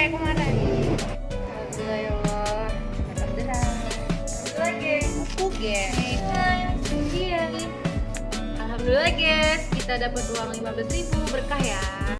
kayak kemarin. Alhamdulillah iya, Alhamdulillah guys. Kita dapat uang 15.000 berkah ya.